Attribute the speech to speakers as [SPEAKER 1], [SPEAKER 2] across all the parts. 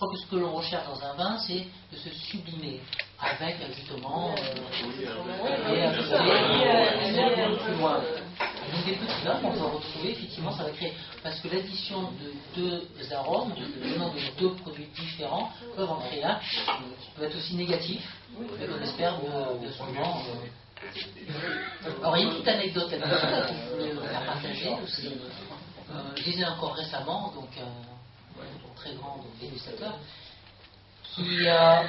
[SPEAKER 1] crois que ce que l'on recherche dans un vin, c'est de se sublimer avec justement euh, plus loin. Donc des petits vins qu'on peut retrouver, effectivement, ça va créer. Parce que l'addition de deux arômes, venant de deux produits différents, peuvent en créer un qui peut être aussi négatif, mais qu'on espère bien souvent. Euh, alors il y a une petite anecdote là que je voulais vous faire partager aussi. Euh, je disais encore récemment, donc très grand dégustateur, qui euh,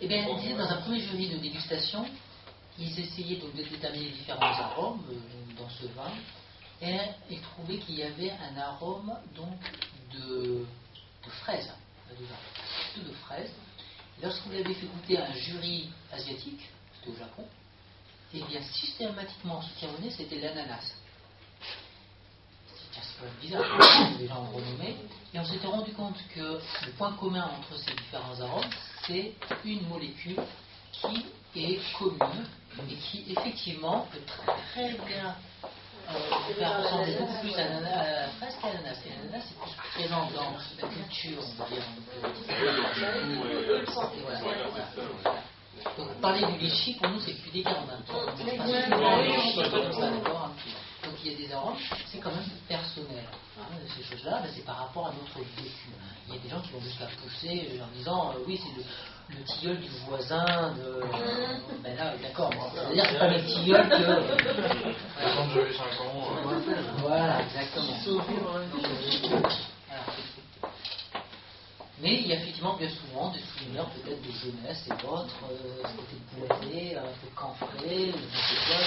[SPEAKER 1] eh bien, disait dans un premier jury de dégustation, ils essayaient donc de déterminer les différents arômes dans ce vin, et trouvaient qu'il y avait un arôme donc de, de fraise, de, de fraise. Lorsque vous l'avez fait goûter à un jury asiatique, c'était au Japon, et eh bien systématiquement, ce qui revenait, c'était l'ananas. Bizarre, les gens ont renommé. Et on s'était rendu compte que le point commun entre ces différents arômes, c'est une molécule qui est commune et qui effectivement peut très bien euh, faire ressembler beaucoup plus à, la fraise qu'à l'ananas. L'ananas est plus présent dans la culture, on va dire. Donc parler du litchi, pour nous, c'est plus délicat. On a Donc il y a des arômes, Hein, ces choses-là, ben, c'est par rapport à notre vécu. Il y a des gens qui vont jusqu'à pousser en disant euh, oui, c'est le, le, tilleul du voisin. De... Ben là, d'accord, c'est-à-dire c'est pas le tilleul que.
[SPEAKER 2] Quand j'avais 5 ans.
[SPEAKER 1] Euh, voilà, exactement. Mais il y a effectivement bien souvent des souvenirs peut-être de jeunesse et d'autres, euh, c'était bourré, un peu camphré, je sais quoi.